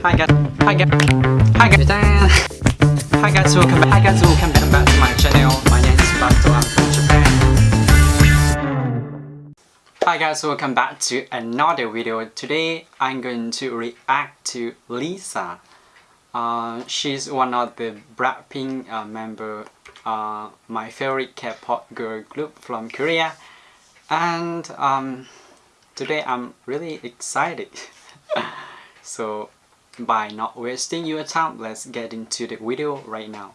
Hi guys, hi guys, hi guys, hi guys, welcome back, hi guys, welcome back to my channel. My name is Bato, I'm from Japan. Hi guys, welcome back to another video. Today I'm going to react to Lisa. Uh, she's one of the Blackpink uh, member, uh, my favorite K-pop girl group from Korea. And um, today I'm really excited. so by not wasting your time, let's get into the video right now.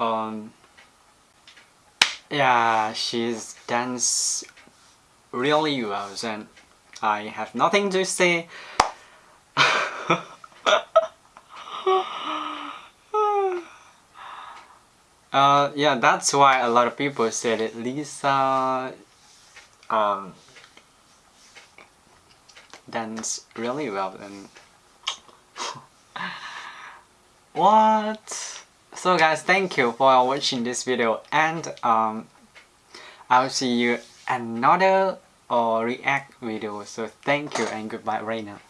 Um yeah, she's dance really well and I have nothing to say. uh yeah, that's why a lot of people said that Lisa um dance really well and what so guys thank you for watching this video and um i'll see you another uh, react video. So thank you and goodbye right now